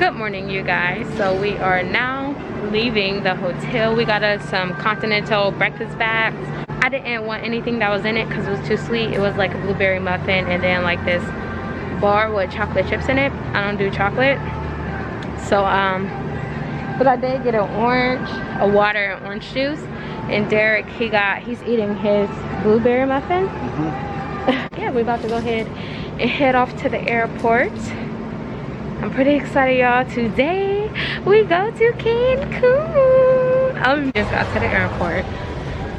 good morning you guys. So we are now leaving the hotel. We got us some continental breakfast bags. I didn't want anything that was in it because it was too sweet. It was like a blueberry muffin and then like this bar with chocolate chips in it. I don't do chocolate. So um but i did get an orange a water and orange juice. And derek he got he's eating his blueberry muffin. Mm -hmm. yeah we're about to go ahead and head off to the airport I'm pretty excited y'all. Today we go to Cancun. I um, just got to the airport.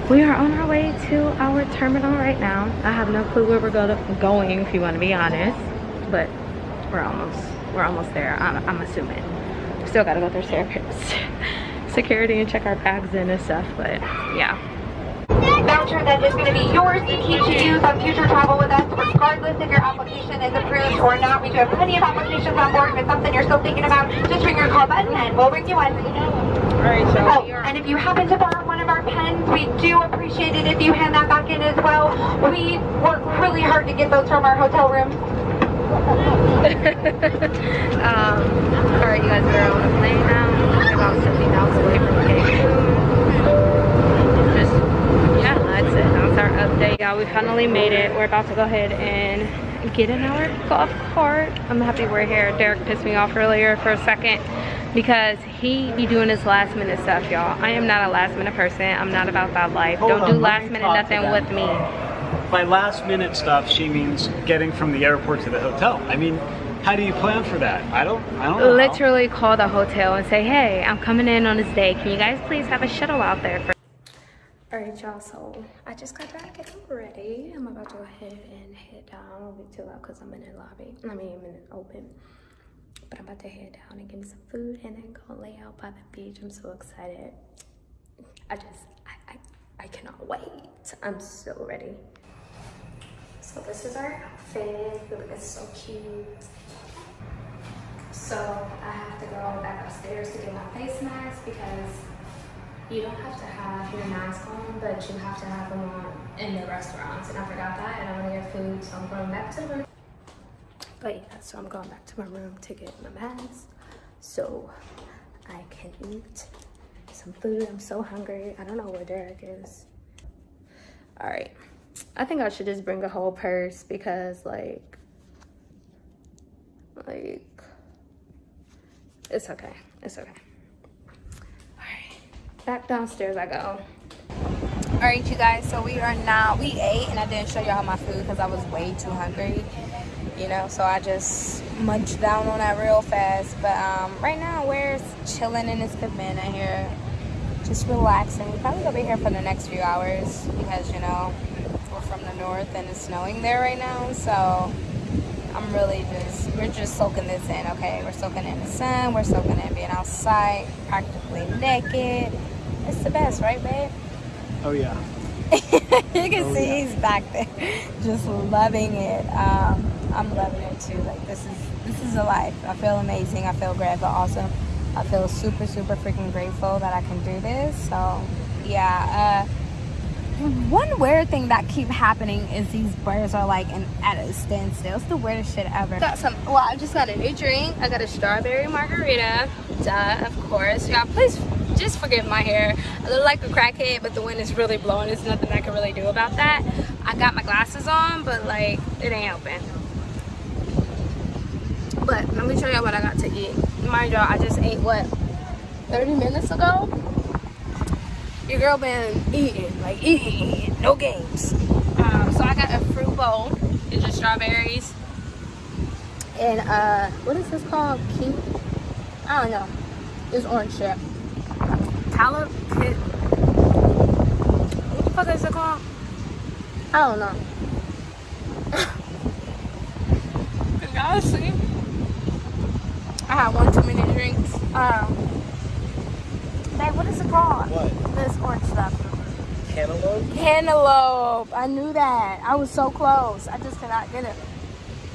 We are on our way to our terminal right now. I have no clue where we're go to, going if you want to be honest. But we're almost we're almost there. I'm, I'm assuming. Still gotta go through security and check our bags in and stuff. But yeah voucher that is going to be yours to keep to use on future travel with us, regardless if your application is approved or not. We do have plenty of applications on board. If it's something you're still thinking about, just ring your call button and we'll ring you one. Alright, so oh, and if you happen to borrow one of our pens, we do appreciate it if you hand that back in as well. We work really hard to get those from our hotel room. um, alright, you guys, we're on the plane now. About 70 miles away from Cancun that's it that's our update yeah we finally made it. We're about to go ahead and get in our golf cart. I'm happy we're here derek pissed me off earlier for a second because he be doing his last minute stuff y'all. I am not a last minute person. I'm not about that life. Hold don't on, do last minute nothing with me. By last minute stuff she means getting from the airport to the hotel. I mean how do you plan for that? I don't, I don't know. Literally how. call the hotel and say, hey, I'm coming in on this day. Can you guys please have a shuttle out there for all right y'all so i just got back. And i'm ready. I'm about to go ahead and head down. I won't be too loud because i'm in the lobby. I mean i'm in the open. But i'm about to head down and get me some food and then go lay out by the beach. I'm so excited. I just i i, I cannot wait. I'm so ready. So this is our outfit. It's so cute. So i have to go back upstairs to get my face mask because you don't have to have your mask on, but you have to have them on in the restaurants. And I forgot that, and I'm gonna get food, so I'm going back to the room. But yeah, so I'm going back to my room to get my mask so I can eat some food. I'm so hungry. I don't know where Derek is. All right. I think I should just bring a whole purse because like, like, it's okay. It's okay back downstairs I go. All right, you guys, so we are now, we ate and I didn't show y'all my food because I was way too hungry, you know, so I just munched down on that real fast. But um, right now we're chilling in this cabana here, just relaxing. We probably gonna be here for the next few hours because, you know, we're from the north and it's snowing there right now, so I'm really just, we're just soaking this in, okay? We're soaking in the sun, we're soaking in being outside, practically naked. It's the best, right, babe? Oh, yeah. you can oh, see yeah. he's back there, just loving it. Um, I'm loving it too. Like this is this is a life. I feel amazing. I feel great, but also I feel super super freaking grateful that I can do this. So yeah. Uh, one weird thing that keep happening is these birds are like in, at a standstill. It's the weirdest shit ever. Got some, well, I just got a new drink. I got a strawberry margarita, duh, of course. Y'all, please just forgive my hair. I look like a crackhead, but the wind is really blowing. There's nothing I can really do about that. I got my glasses on, but like, it ain't helping. But let me show y'all what I got to eat. Mind y'all, I just ate what, 30 minutes ago? your girl been eating, like eating, no games. Um, so I got a fruit bowl. It's just strawberries. And uh, what is this called? Key? I don't know. It's orange shit. Talent kit. What the fuck is it called? I don't know. Y'all see? I had one too many drinks. Um, Babe, what is it called? What? This orange stuff. Cantaloupe? Cantaloupe. I knew that. I was so close. I just cannot get it.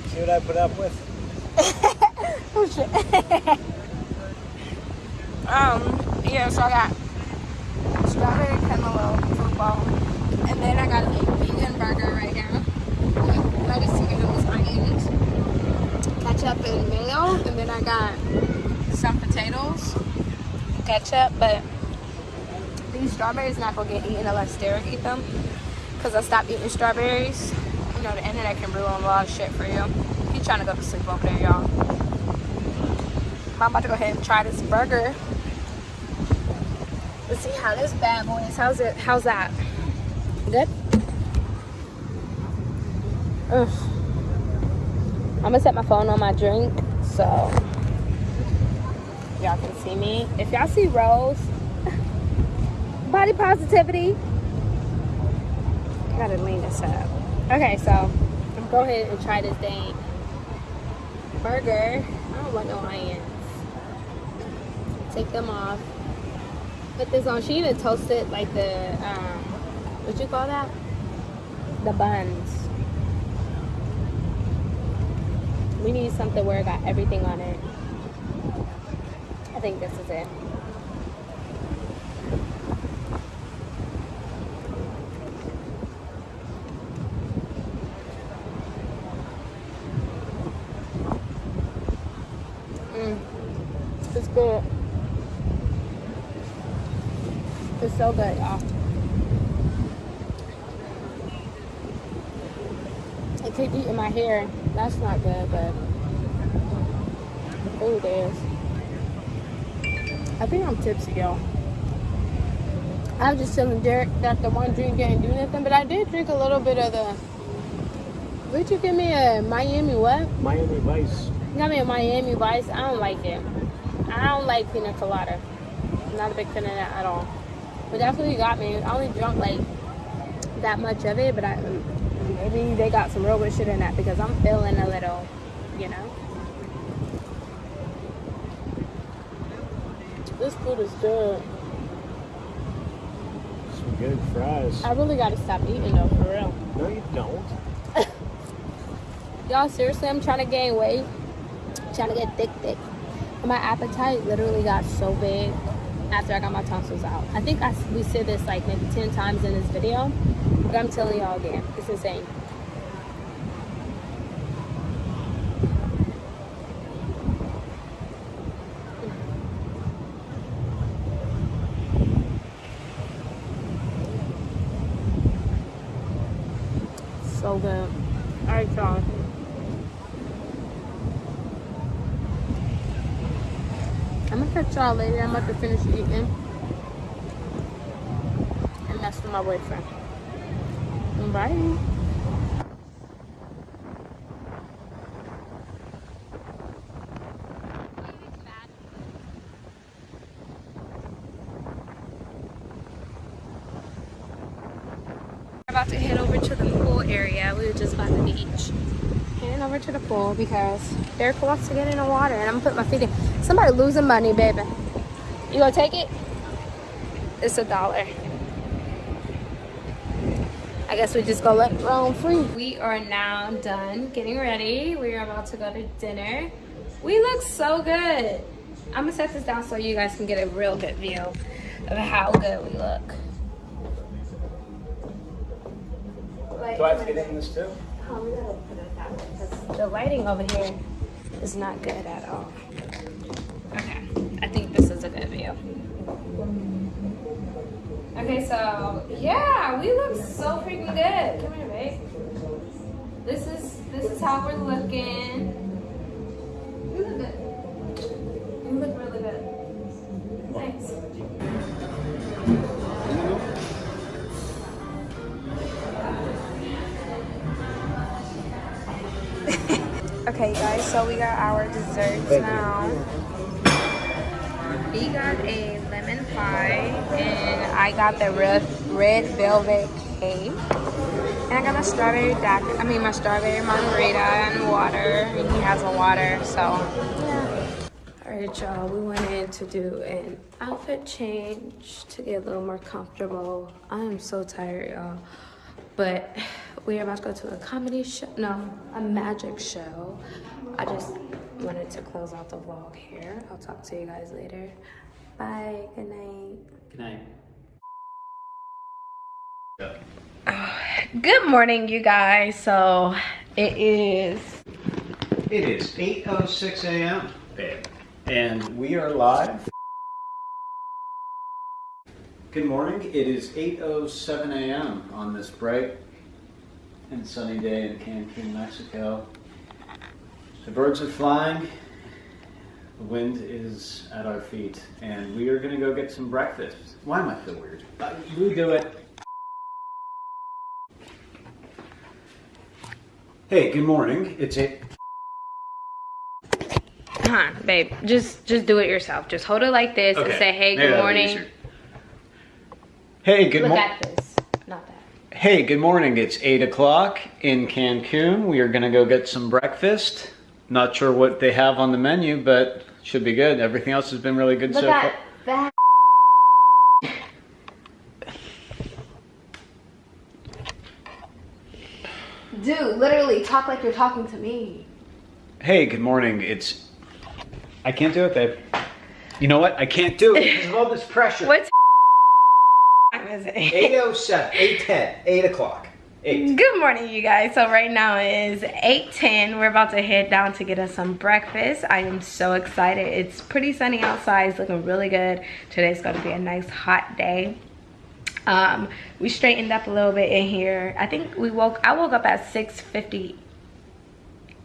See what I put up with? oh shit. um, yeah, so I got strawberry cantaloupe football. And then I got a vegan burger right now. Lettuce, tomatoes, onions, ketchup and mayo. And then I got some potatoes, ketchup, but these strawberries not gonna get eaten unless Derek eat them. Cause I stopped eating strawberries. You know the internet can ruin a lot of shit for you. He's trying to go to sleep over there, y'all. I'm about to go ahead and try this burger. Let's see how this bad boy is. How's it? How's that? Good. Ugh. I'm gonna set my phone on my drink so y'all can see me. If y'all see Rose, body positivity. Gotta lean this up. Okay, so I'm go ahead and try this dang burger. I don't want no onions. Take them off. Put this on. She even toasted like the um, what you call that? The buns. We need something where it got everything on it. I think this is it. Mm. It's good. It's so good, y'all. I keep eating my hair. That's not good, but the food is. I think I'm tipsy, y'all. I was just telling Derek that the one drink didn't do nothing, but I did drink a little bit of the. Would you give me a Miami what? Miami Vice. You got me a Miami Vice. I don't like it. I don't like pina colada. I'm not a big fan of that at all. But that's what you got me. I only drunk like that much of it, but I maybe they got some real good shit in that because I'm feeling a little, you know. This food is good. Some good fries. I really gotta stop eating though, for real. No, you don't. Y'all, seriously, I'm trying to gain weight. Trying to get thick, thick. My appetite literally got so big after I got my tonsils out. I think I, we said this like maybe 10 times in this video, but I'm telling y'all again, it's insane. So good. All right, y'all. I'm gonna catch y'all later. I'm about to finish eating. And that's for my boyfriend. Bye. About to head over to the pool area. We were just by the beach. Heading over to the pool because Derek wants to get in the water and I'm gonna put my feet in. Somebody losing money, baby. You gonna take it? It's a dollar. I guess we just gonna let it roam free. We are now done getting ready. We are about to go to dinner. We look so good. I'm gonna set this down so you guys can get a real good view of how good we look. Do I have to get in this too? Oh, we gotta put it that way because the lighting over here is not good at all. Okay, I think this is a good view. Yeah, we look so freaking good. Come here, babe. This is this is how we're looking. I got the red, red velvet cake. And I got a strawberry daiquiri, I mean my strawberry margarita and water, and he has a water, so yeah. Alright y'all, we went in to do an outfit change to get a little more comfortable. I am so tired, y'all. But we are about to go to a comedy show, no, a magic show. I just wanted to close out the vlog here. I'll talk to you guys later. Bye, good night. Good night. Good morning, you guys. So it is, It is 8.06 a.m. And we are live. Good morning. It is 8:07 a.m. on this bright and sunny day in Cancun, Mexico. The birds are flying. The wind is at our feet, and we are going to go get some breakfast. Why am I so weird? Uh, you do it. Hey, good morning. It's eight. Come on, babe. Just just do it yourself. Just hold it like this and say, hey, good morning. Hey, good morning. Look at this. Not that. Hey, good morning. It's 8 o'clock in Cancun. We are going to go get some breakfast. Not sure what they have on the menu, but should be good. Everything else has been really good Look so far. that. Dude, literally talk like you're talking to me. Hey, good morning. It's. I can't do it, babe. You know what? I can't do it because of all this pressure. What's time is it? 8.07, 8.10, 8 o'clock. 8. Good morning, you guys. So right now it is 8.10. We're about to head down to get us some breakfast. I am so excited. It's pretty sunny outside. It's looking really good. Today's going to be a nice hot day. Um, we straightened up a little bit in here. I think we woke, I woke up at 6.58.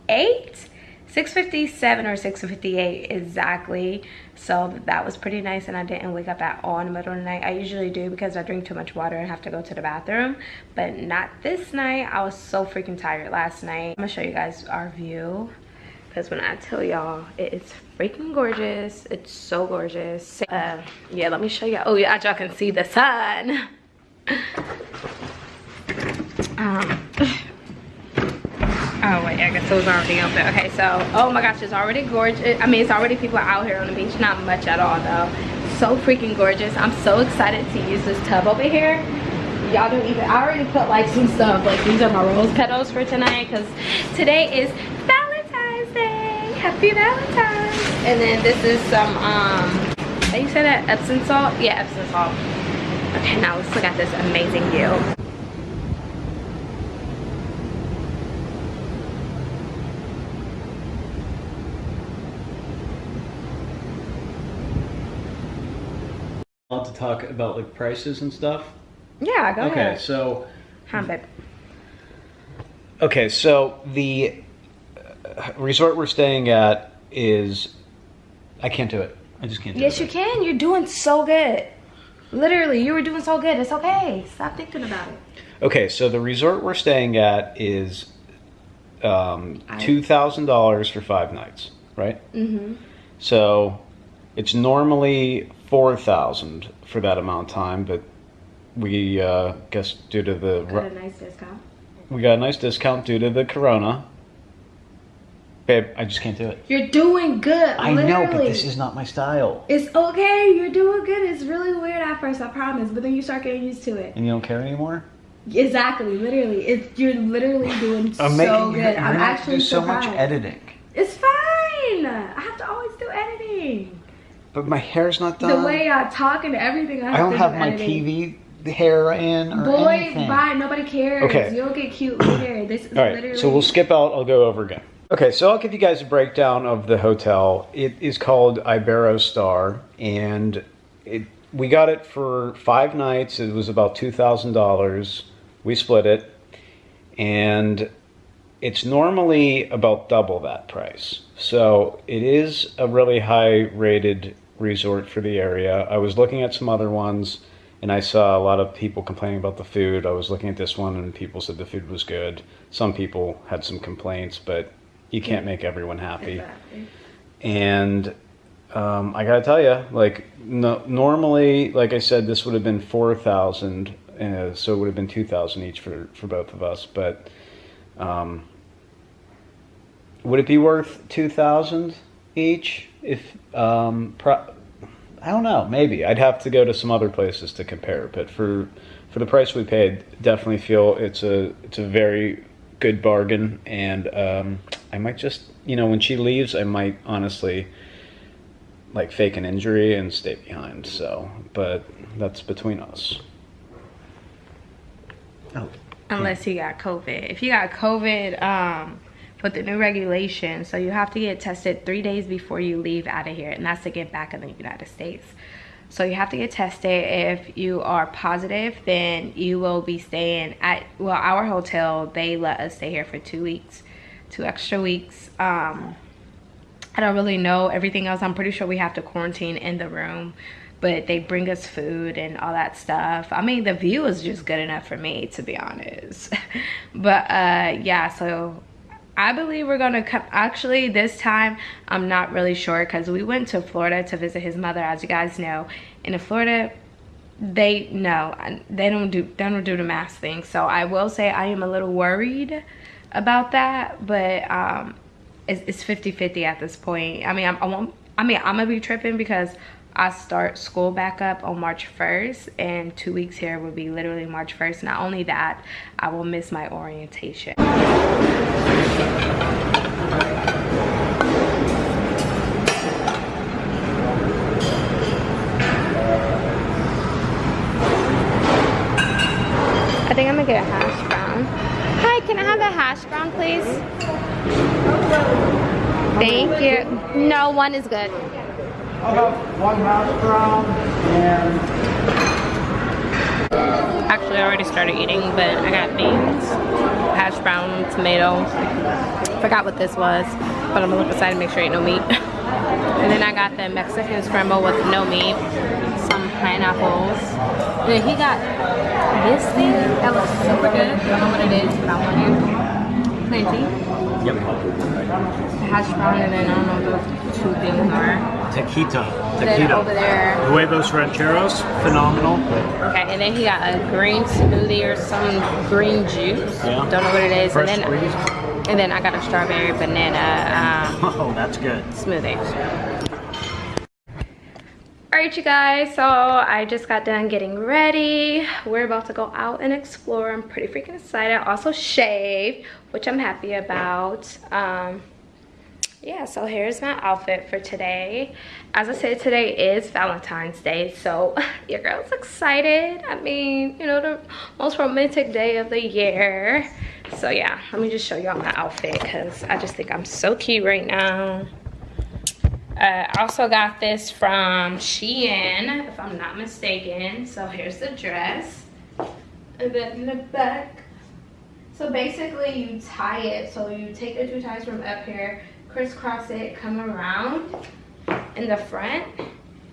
6.57 or 6.58 exactly. So that was pretty nice and I didn't wake up at all in the middle of the night. I usually do because I drink too much water and have to go to the bathroom. But not this night. I was so freaking tired last night. I'm gonna show you guys our view. Because when I tell y'all, it is freaking gorgeous. It's so gorgeous. Uh, yeah, let me show you. Oh yeah, y'all can see the sun. Um, Oh wait, I guess it was already open. Okay, so oh my gosh, it's already gorgeous. I mean, it's already people out here on the beach. Not much at all though. So freaking gorgeous. I'm so excited to use this tub over here. Y'all don't even. I already put like some stuff. Like these are my rose petals for tonight because today is. Happy Valentine's. And then this is some um. How you say that? Epsom salt? Yeah, Epsom salt. Okay, now let's look at this amazing view. Want to talk about like prices and stuff? Yeah, go Okay, ahead. so Huh, babe. Okay, so the resort we're staying at is. I can't do it. I just can't do Yes, it. you can. You're doing so good. Literally, you were doing so good. It's okay. Stop thinking about it. Okay, so the resort we're staying at is um, two thousand dollars for five nights, right? Mm-hmm. So it's normally four thousand for that amount of time, but we uh, guess due to the Got a nice discount. we got a nice discount due to the corona. Babe, I just can't do it. You're doing good. I literally. know, but this is not my style. It's okay. You're doing good. It's really weird at first, I promise. But then you start getting used to it. And you don't care anymore? Exactly. Literally, it's you're literally doing I'm so good. I'm actually so much editing. It's fine. I have to always do editing. But my hair's not done. The way I talk and everything, I, I have don't to have do my editing. TV hair in or Boy, anything. bye. Nobody cares. Okay. You'll get cute later. This is All right, literally. so we'll skip out. I'll go over again. Okay, so I'll give you guys a breakdown of the hotel. It is called Iberostar, and it we got it for five nights. It was about two thousand dollars. We split it, and it's normally about double that price. So it is a really high-rated resort for the area. I was looking at some other ones, and I saw a lot of people complaining about the food. I was looking at this one, and people said the food was good. Some people had some complaints, but you can't make everyone happy. Exactly. And um, I gotta tell you, like no, normally, like I said, this would have been four thousand, uh, so it would have been two thousand each for for both of us. But um, would it be worth two thousand each? If um, pro- I don't know, maybe I'd have to go to some other places to compare. But for for the price we paid, definitely feel it's a it's a very good bargain. And um, I might just you know when she leaves, I might honestly like fake an injury and stay behind. So, but that's between us. Oh, Unless you got COVID. If you got COVID, um, with the new regulation, So you have to get tested three days before you leave out of here. And that's to get back in the United States. So you have to get tested. If you are positive, then you will be staying at, well, our hotel, they let us stay here for two weeks, two extra weeks. Um, I don't really know everything else. I'm pretty sure we have to quarantine in the room but they bring us food and all that stuff i mean the view is just good enough for me to be honest but uh yeah so i believe we're gonna come actually this time i'm not really sure because we went to florida to visit his mother as you guys know in florida they no they don't do they don't do the mask thing so i will say i am a little worried about that but um it's 50 50 at this point i mean I'm, i won't i mean i'm gonna be tripping because I start school back up on March 1st and two weeks here will be literally March 1st. Not only that, I will miss my orientation. I think I'm gonna get a hash brown. Hi, can I have a hash brown, please? Thank you. No, one is good. I'll have one hash brown and... Actually, I already started eating, but I got beans, hash brown, tomato. Forgot what this was, but I'm gonna look inside and make sure ain't no meat. and then I got the Mexican scramble with no meat, some pineapples. And then he got this thing that looks super good. I don't know what it is, but I want it. Plantain. Yep. Hash brown and then I don't know what those two things are. Taquito. Then Taquito. over there. Huevos rancheros, phenomenal. Okay, and then he got a green smoothie or some green juice. Yeah. Don't know what it is. Fresh and then squeezed. and then I got a strawberry banana um, Oh, that's good. smoothie. Alright you guys, so I just got done getting ready. We're about to go out and explore. I'm pretty freaking excited. I also shaved, which I'm happy about. Um, yeah, so here's my outfit for today. As I said, today is Valentine's Day, so your girl's excited. I mean, you know, the most romantic day of the year. So yeah, let me just show y'all my outfit because I just think I'm so cute right now. Uh, I also got this from Shein, if I'm not mistaken. So here's the dress. And then in the back. So basically you tie it. So you take the two ties from up here, crisscross it, come around in the front,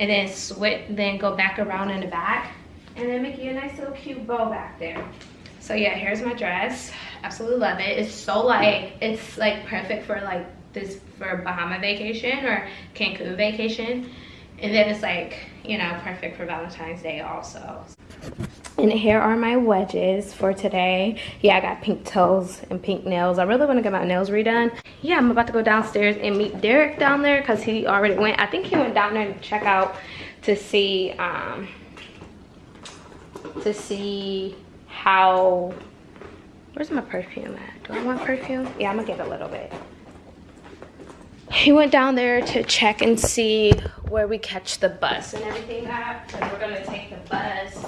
and then switch, then go back around in the back. And then make you a nice little cute bow back there. So yeah, here's my dress. Absolutely love it. It's so light. It's like perfect for like this for Bahama vacation or Cancun vacation. And then it's like, you know, perfect for Valentine's Day also. And here are my wedges for today. Yeah, I got pink toes and pink nails. I really want to get my nails redone. Yeah, I'm about to go downstairs and meet Derek down there because he already went. I think he went down there to check out to see, um, to see how, where's my perfume at? Do I want perfume? Yeah, I'm gonna get a little bit he went down there to check and see where we catch the bus and everything at because we're gonna take the bus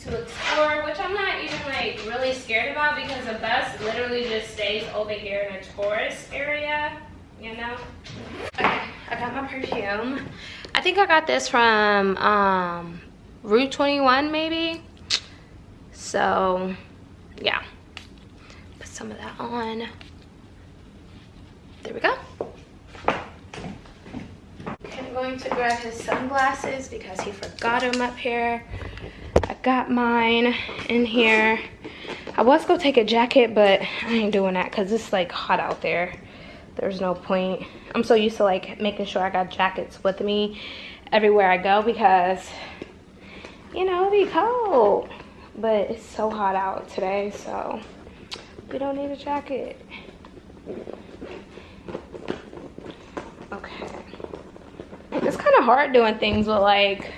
to explore which i'm not even like really scared about because the bus literally just stays over here in a tourist area you know? Okay i got my perfume. I think i got this from um Rue 21 maybe? So yeah. Put some of that on. There we go going to grab his sunglasses because he forgot them up here. I got mine in here. I was gonna take a jacket, but I ain't doing that because it's like hot out there. There's no point. I'm so used to like making sure I got jackets with me everywhere I go because, you know, it'll be cold. But it's so hot out today, so we don't need a jacket. Okay. It's kind of hard doing things with like,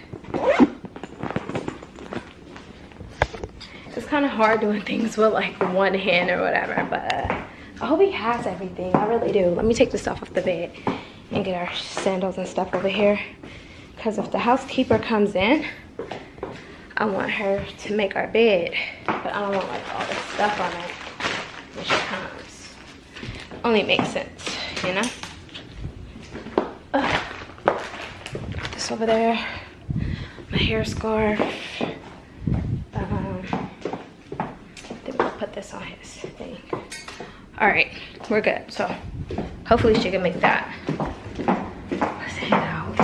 it's kind of hard doing things with like one hand or whatever, but I hope he has everything. I really do. Let me take stuff off the bed and get our sandals and stuff over here. Because if the housekeeper comes in, I want her to make our bed. But I don't want like all this stuff on it when she comes. only makes sense, you know? Ugh. Over there, my hair scarf. Um, then we'll put this on his thing. All right, we're good. So hopefully she can make that. Let's head out.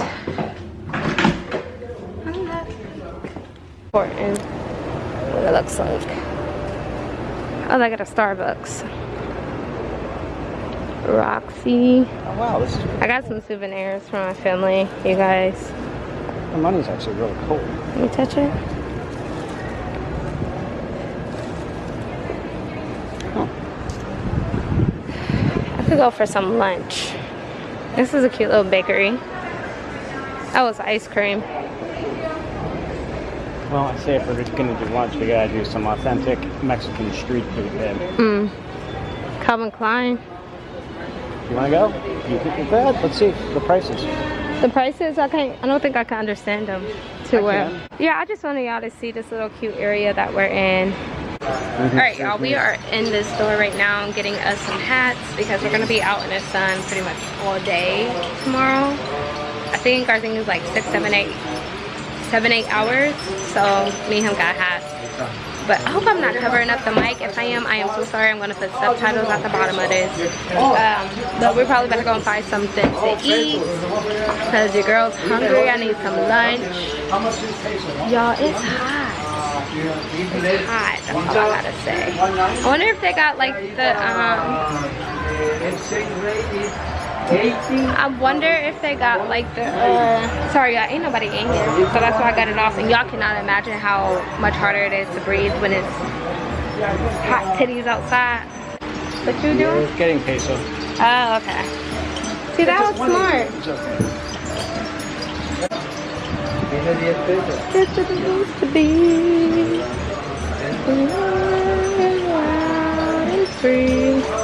Important. What it looks like. Oh, I got a Starbucks. Roxy. Oh wow, I got some souvenirs from my family, you guys. The money's actually really cool. Can me touch it. Oh. I could go for some lunch. This is a cute little bakery. That was ice cream. Well, I say if we're gonna do lunch, we gotta do some authentic Mexican street food then. Mm. Calvin Klein. You wanna go? You think ahead, let's see the prices. The prices, I can't, I don't think I can understand them too I well. can. Yeah, I just wanted y'all to see this little cute area that we're in. Mm-hmm. All right, y'all, we are in this store right now getting us some hats because we're gonna be out in the sun pretty much all day tomorrow. I think our thing is like six, seven, eight, seven, eight hours. So me and him got hats. But I hope I'm not covering up the mic. If I am, I am so sorry. I'm gonna put subtitles at the bottom of this. Um, but we're probably better go and find something to eat because your girl's hungry. I need some lunch. Y'all, it's hot It's hot. That's all I gotta say. I wonder if they got like the um. I wonder if they got like the uh. Sorry, y'all, ain't nobody in here, so that's why I got it off. And y'all cannot imagine how much harder it is to breathe when it's hot titties outside. What you doing? Getting peso. Oh, okay. See, that was smart. It's supposed to be free.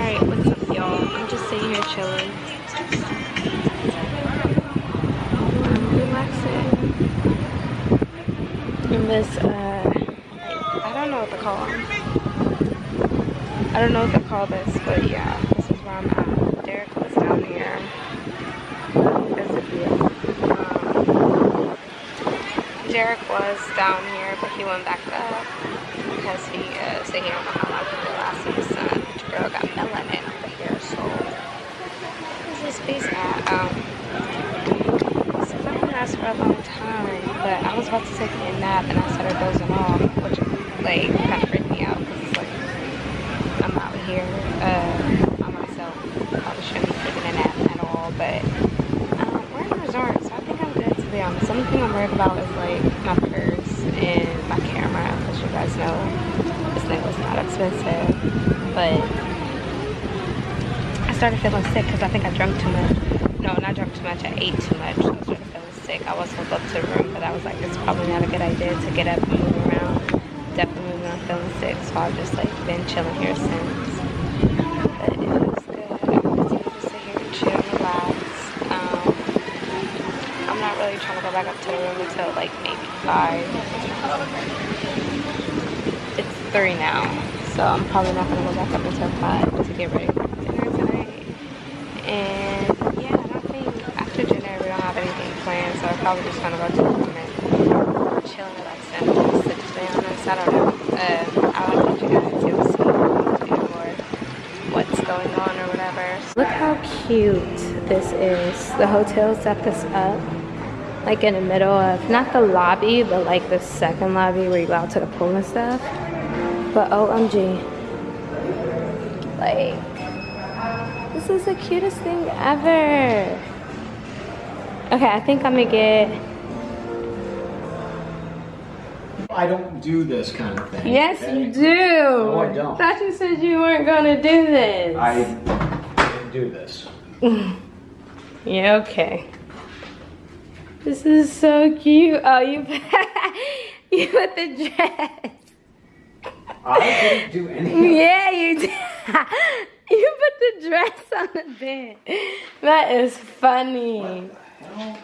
Alright, what's up, y'all? I'm just sitting here chilling. In this, uh, I don't know what to call them. I don't know what to call this, but yeah, this is where I'm at. Derek was down here. There's a view. Um, Derek was down here, but he went back up because he uh, said he don't know how long last in the sun. Girl got melanin up here, so where's this space at? Um, for a long time, but I was about to take a nap and I started dozing off, which like kind of freaked me out because it's like I'm out here uh, by myself. Probably shouldn't be taking a nap at all, but um, we're in a resort, so I think I'm good to be honest. The only thing I'm worried about is like my purse and my camera, because you guys know this thing was not expensive. But started feeling sick because I think I drank too much. No, not drunk too much. I ate too much. So I started feeling sick. I was hooked up to the room, but I was like, it's probably not a good idea to get up and move around. Definitely when I'm feeling sick, so I've just like been chilling here since. But it was good. I'm just sit here and chill, relax. Um, I'm not really trying to go back up to the room until like maybe five. It's three now, so I'm probably not gonna go back up until five to get ready for dinner tonight. And yeah, I don't think after dinner we don't have anything planned, so I'm probably just gonna go to the room and chill and relax and just sit to be honest. I don't know. Uh, I'll update you guys you'll see or what's going on or whatever. Look how cute this is. The hotel set this up like in the middle of not the lobby but like the second lobby where you go out to the pool and stuff but omg like this is the cutest thing ever okay i think i'm gonna get I don't do this kind of thing. Yes, okay? you do. No, I don't. Thought you said you weren't gonna do this. I didn't do this. Yeah, okay. This is so cute. Oh, you you put the dress. I didn't do anything. Yeah, you did. You put the dress on the bed. That is funny. Oh,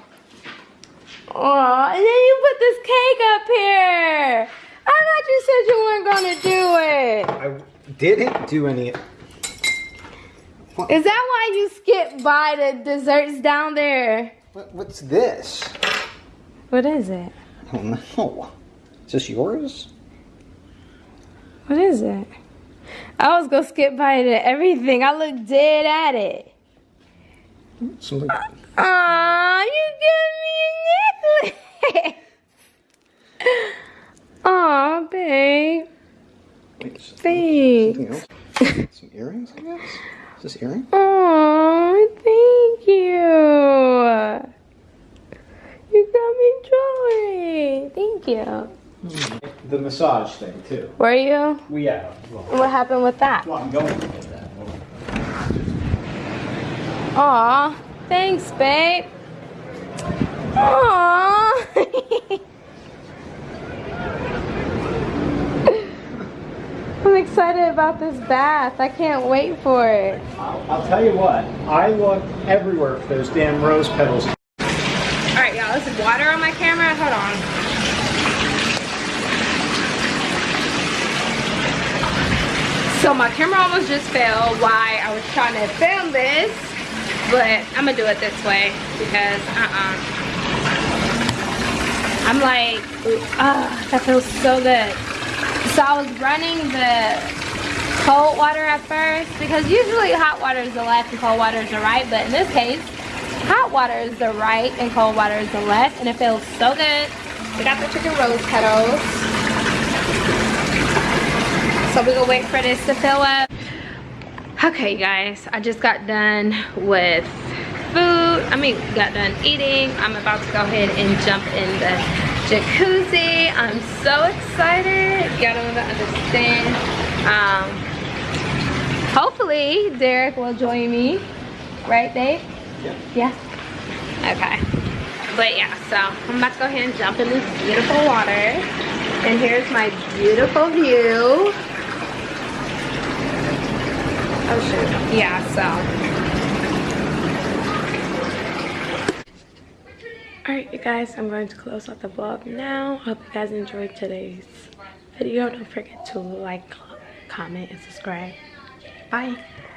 and then you put this cake up here. I thought you said you weren't gonna do it. I didn't do any. Is that why you skipped by the desserts down there? What, what's this? What is it? I don't know. Is this yours? What is it? I was gonna skip by to everything. I looked dead at it. Something. Aw, you give me a necklace. Aw, babe. Wait, s- Thanks. Some earrings, I guess? Is this earring? Aw, thank you. You got me jewelry. Thank you. Hmm. The massage thing, too. Were you? Well, yeah. Well, What happened with that? well I'm going to get that. Aw, thanks, babe. Aw. I'm excited about this bath. I can't wait for it. I'll, I'll tell you what. I look everywhere for those damn rose petals. All right, y'all, this is water on my camera. Hold on. So my camera almost just fell while I was trying to film this, but I'm gonna do it this way because uh-uh. I'm like, ah, that feels so good. So I was running the cold water at first because usually hot water is the left and cold water is the right, but in this case, hot water is the right and cold water is the left and it feels so good. We got the chicken rose petals. So we're gonna wait for this to fill up. Okay you guys, I just got done with food. I mean, got done eating. I'm about to go ahead and jump in the jacuzzi. I'm so excited. Y'all don't understand. Um, hopefully Derek will join me. Right, babe? Yeah. Yeah? Okay. But yeah, so I'm about to go ahead and jump in this beautiful water. And here's my beautiful view. Oh shoot. Yeah, so. Alright you guys, I'm going to close out the vlog now. Hope you guys enjoyed today's video. Don't forget to like, comment, and subscribe. Bye.